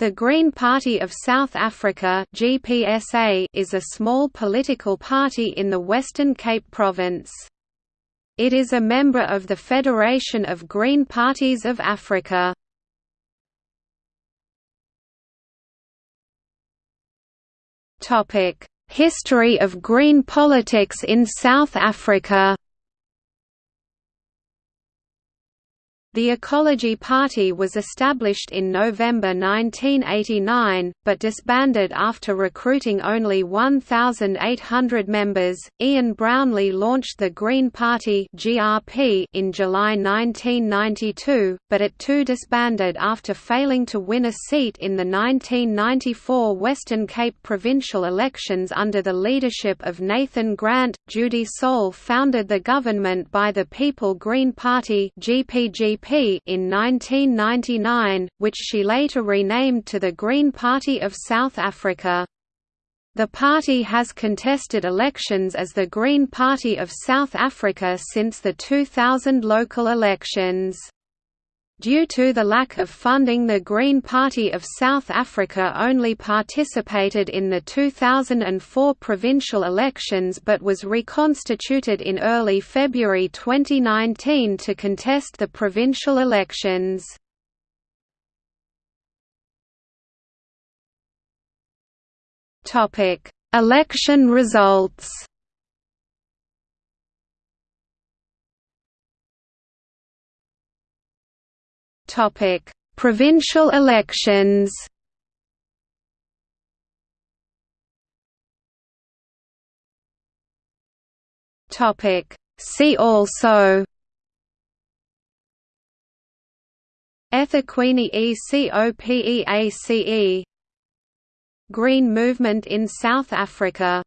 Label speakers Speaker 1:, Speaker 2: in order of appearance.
Speaker 1: The Green Party of South Africa (GPSA) is a small political party in the Western Cape Province. It is a member of the Federation of Green Parties of Africa. History of Green politics in South Africa. The Ecology Party was established in November 1989, but disbanded after recruiting only 1,800 members. Ian Brownlie launched the Green Party (GRP) in July 1992, but it too disbanded after failing to win a seat in the 1994 Western Cape provincial elections under the leadership of Nathan Grant. Judy Sole founded the government by the People Green Party (GPG in 1999, which she later renamed to the Green Party of South Africa. The party has contested elections as the Green Party of South Africa since the 2000 local elections. Due to the lack of funding the Green Party of South Africa only participated in the 2004 provincial elections but was reconstituted in early February 2019 to contest the provincial elections. Election results Topic: Provincial elections. Topic: See also. eThekwini ECOPEACE Green Movement in South Africa